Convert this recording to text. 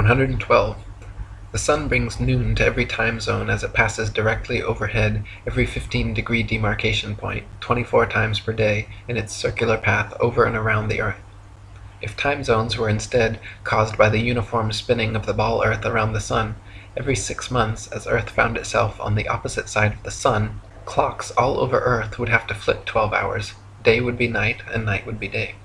112. The sun brings noon to every time zone as it passes directly overhead every 15 degree demarcation point, 24 times per day, in its circular path over and around the earth. If time zones were instead caused by the uniform spinning of the ball earth around the sun, every six months, as earth found itself on the opposite side of the sun, clocks all over earth would have to flip 12 hours, day would be night and night would be day.